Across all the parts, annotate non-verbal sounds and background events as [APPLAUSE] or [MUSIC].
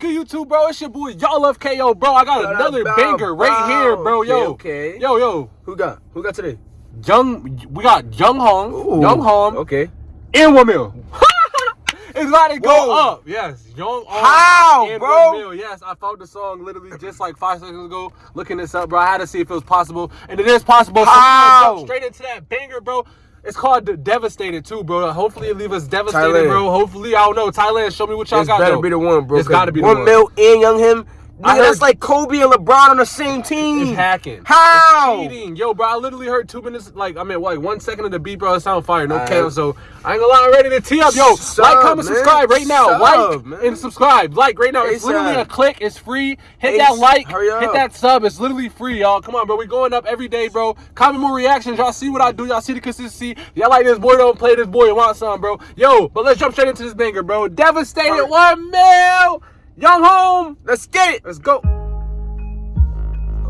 good, YouTube, bro? It's your boy, y'all love KO, bro. I got another banger right here, bro. Yo, Okay, okay. yo, yo. Who got? Who got today? Young, we got Young Hong, Ooh, Young Hong, Okay. and Wamil. [LAUGHS] it's about to go Whoa. up. Yes, Young Hong. How, and bro? Wamil. Yes, I found the song literally just like five seconds ago. Looking this up, bro. I had to see if it was possible, and it is possible. So How? jump straight into that banger, bro. It's called Devastated too, bro. Hopefully it leave us devastated, Thailand. bro. Hopefully, I don't know. Thailand, show me what y'all got. better though. be the one, bro. It's gotta be the one. one. Mil and Young Him. Nigga, that's like Kobe and LeBron on the same team. It's hacking. How? It's cheating. Yo, bro, I literally heard two minutes, like, I mean, like, one second of the beat, bro. It sound fire. No Alright. cap. So, I ain't gonna lie, I'm ready to tee up. Yo, Sub, like, comment, man. subscribe right now. Sub, like man. and subscribe. Like right now. It's literally a click. It's free. Hit that like. hurry up. Hit that sub. It's literally free, y'all. Come on, bro. We going up every day, bro. Comment more reactions. Y'all see what I do. Y'all see the consistency. Y'all like this boy, don't play this boy and want some, bro. Yo, but let's jump straight into this banger, bro. Devastated Alright. one mil. Young home. Let's get it. Let's go.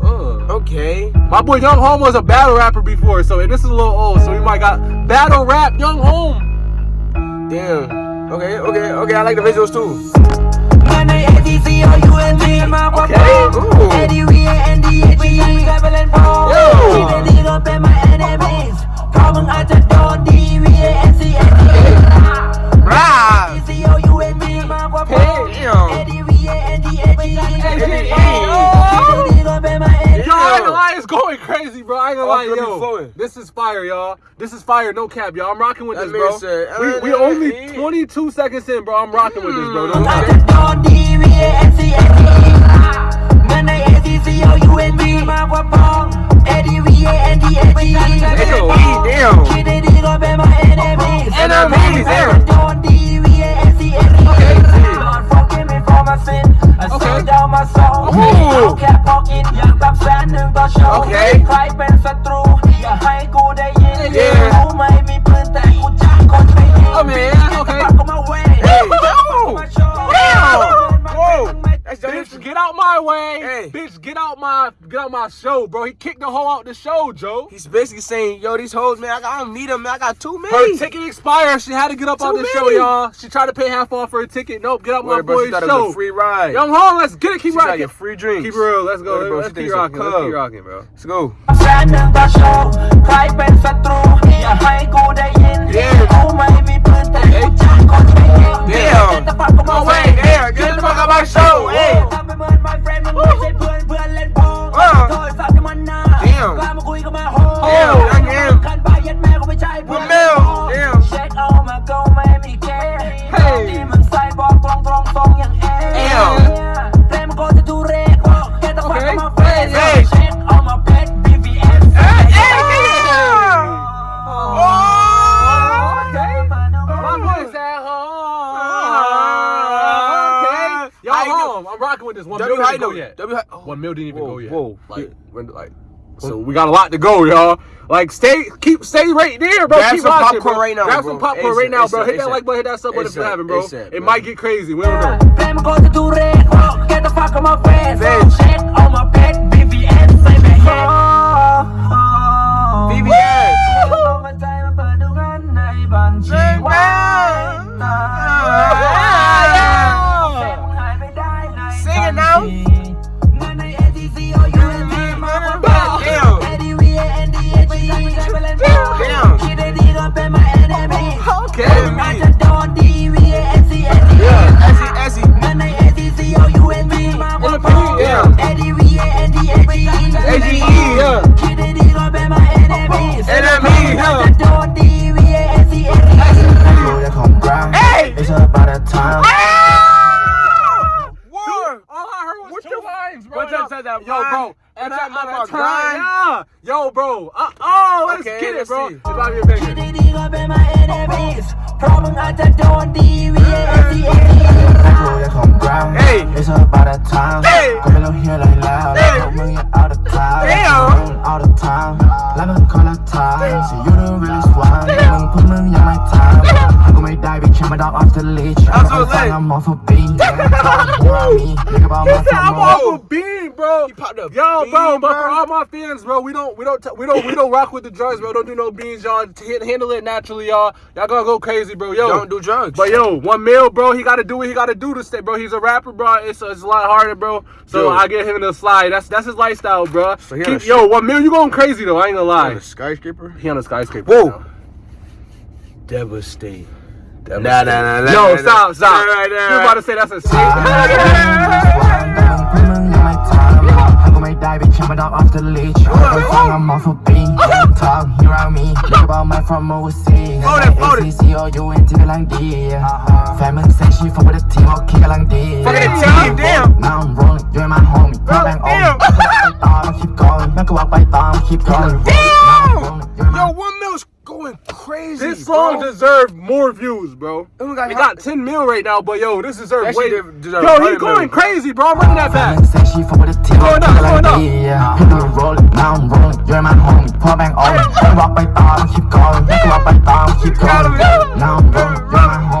Uh. Okay. My boy Youngohm was a battle rapper before, so this is a little old. So we might got battle rap Youngohm. Damn. Okay. Okay. Okay. I like the visuals too. Rah. Be yo. This is fire, y'all. This is fire, no cap, y'all. I'm rocking with That this, bro. said, we we uh, only eh. 22 seconds in, bro. I'm rocking with this, bro. Mm. Don't cap. Damn. Okay. Way. Hey. Bitch, get out my get out my show, bro. He kicked the hoe out the show, Joe. He's basically saying, yo, these hoes, man, I, got, I don't need them, man. I got too many. Her many. ticket expired. She had to get up on Too the show, y'all. She tried to pay half off for her ticket. Nope, get up my Wait, bro, boy's she thought it show. was a free ride. Young Hong, let's get it. Keep She got rocking. your free drinks. Keep it real. Let's go. Wait, bro, let's she keep thinks it's rocking. Let's club. keep rocking, bro. Let's go. แ home. Oh, I'm rocking with this. One W mil high didn't go yet. W high. Oh, One mil didn't even Whoa, go yet. whoa. Like, when, like, so we got a lot to go, y'all. Like, stay, keep, stay right there, bro. Grab keep some watching, popcorn bro. right now, Grab bro. some popcorn ASAP, right now, bro. ASAP, Hit that ASAP. like button, hit that sub button if you ASAP, haven't, bro. ASAP, It might get crazy. We don't know. Sing It's all about my time. Yeah. Yo, bro. Uh oh, let's okay, get it, bro. It's about about time. Hey. Here like loud. Hey. Out of. Damn. The time และมึงคนละทาง See you the realest one มึงพวกมึงยังไม่ทำกูไม่ ไม่ได้ไปแค่มาดอก off the leash เอาสุดเลย I'm off a beat around me Think about He my said I'm family off a beam, bro. He popped a Yo, bro, bean, but bro. for all my fans, bro, we don't, we don't, t- we don't, we don't rock with the drugs, bro. Don't do no beans, y'all. T- handle it naturally, y'all. Y'all gonna go crazy, bro. Yo, Don't do drugs. But yo, one mil, bro. He got to do what he got to do to stay, bro. He's a rapper, bro. It's, it's a lot harder, bro. So Dude. I get him in the slide. That's that's his lifestyle, bro. So he on Keep, a yo, one mil, you going crazy though? I ain't gonna lie. Like a skyscraper. He on a skyscraper. Whoa. right now. Devastate. Nah, nah, nah, nah. Yo, nah, stop, nah. stop. Nah, nah, You nah. about to say that's a Why [LAUGHS] I dive, bitch, I'm a off the leash I'm off a bean, talk, you around me Look about my from overseas ACC or you and uh-huh. Family say she fuck with the team, okay, lang di Fuck the team, damn. Now I'm rolling, you ain't my homie, you ain't my homie Keep going, keep going, keep going Damn! Yo, one crazy. This song bro. deserved more views, bro. Oh God, it got 10 mil right now, but yo, this deserves way. Deserved yo, he's going crazy, bro. I'm running that fast. Yeah, now I'm rolling. You're my homie. Rock [LAUGHS] thumb, keep going. Rock thumb, keep going. Now I'm rolling, you're my homie.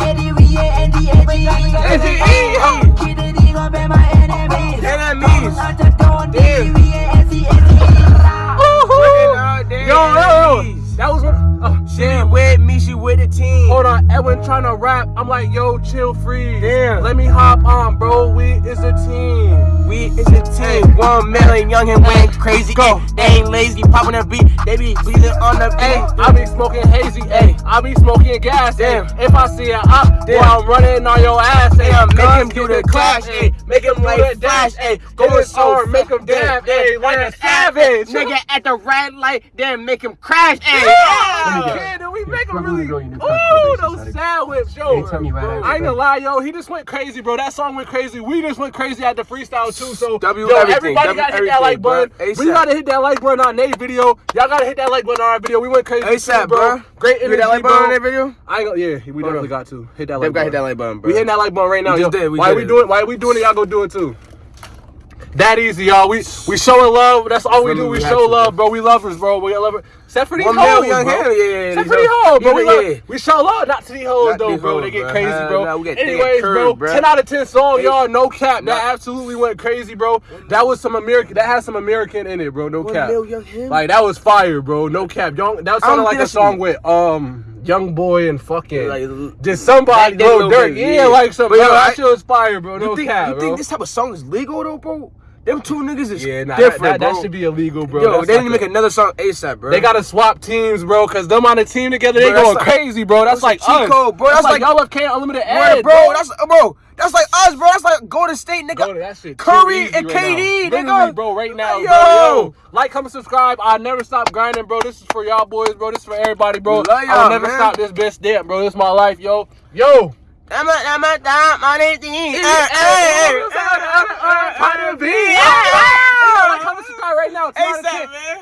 Let me hop on, bro. We is a team. We is a team. One million young and went crazy. Go. Ay, They ain't lazy, popping a beat. They be bleeding on the beat. I be smoking hazy. Hey, I be smoking gas. Damn. If I see an op, well, I'm running on your ass. Hey, I'm do get the clash. Make him do like flash, dash, ayy. Go Go his so arm, make him dab, ayy, like a savage. Nigga at the red light, then make him crash, ayy. Yeah, yeah, then we make him really. Ooh, those sad whips, yo. right I ain't gonna lie, yo. He just went crazy, bro. That song went crazy. We just went crazy at the freestyle too. So, W yo, everybody W gotta hit that like button. We gotta hit that like button on Nate's video. Y'all gotta hit that like button on our video. We went crazy, ASAP, too, bro. bro. Great You energy, hit that like button on that video? I ain't gonna, yeah, we definitely got to hit that They like gotta hit button. that like button, bro. We hitting that like button right now. We did, Why did we doing? Why we doing it? Y'all go do it too. That easy, y'all. We we showing love. That's all we do. We We show love, bro. We lovers, bro. We love it. Except for these One hoes, young bro. him, yeah, yeah, Except for these hoes. bro. We, yeah, yeah. we show love, not to these hoes though, bro. hoes, They get bro. crazy, bro. no, we get- they get Anyways, bro, bro. ten out of ten song, y'all. No cap. That absolutely went crazy, bro. That was some American. That has some American in it, bro. No cap. mil, young him. Like that was fire, bro. No cap. Young, that sounded like a song with um Young Boy and fucking Like, just somebody, Lil Durk. Yeah, like some. But yo, that shit was fire, bro. No You think, cap, you think this type of song is legal though, bro? Them two niggas is yeah, nah, different, that, that, bro. that should be illegal, bro. Yo, That's they need to make another song ASAP, bro. They gotta swap teams, bro, cause them on the team together, they Bro, going like- crazy, bro. That's, that's like Chico, us. bro. That's, That's like, y'all love K Unlimited Bro, Ed, bro, that's bro, that's like us, bro. That's like Golden State, nigga. Bro, Curry and KD, nigga. Bro, right now, Yo. bro. Yo, like, comment, subscribe. I never stop grinding, bro. This is for y'all boys, bro. This is for everybody, bro. We love y'all, I'll never man. stop this bitch damn, bro. This is my life, yo. Yo. I'm a, I'm a, I'm on it. Hey, Hey, hey, hey, hey. Carter B. Yeah. Like, comment, subscribe right now. 10 ASAP, man.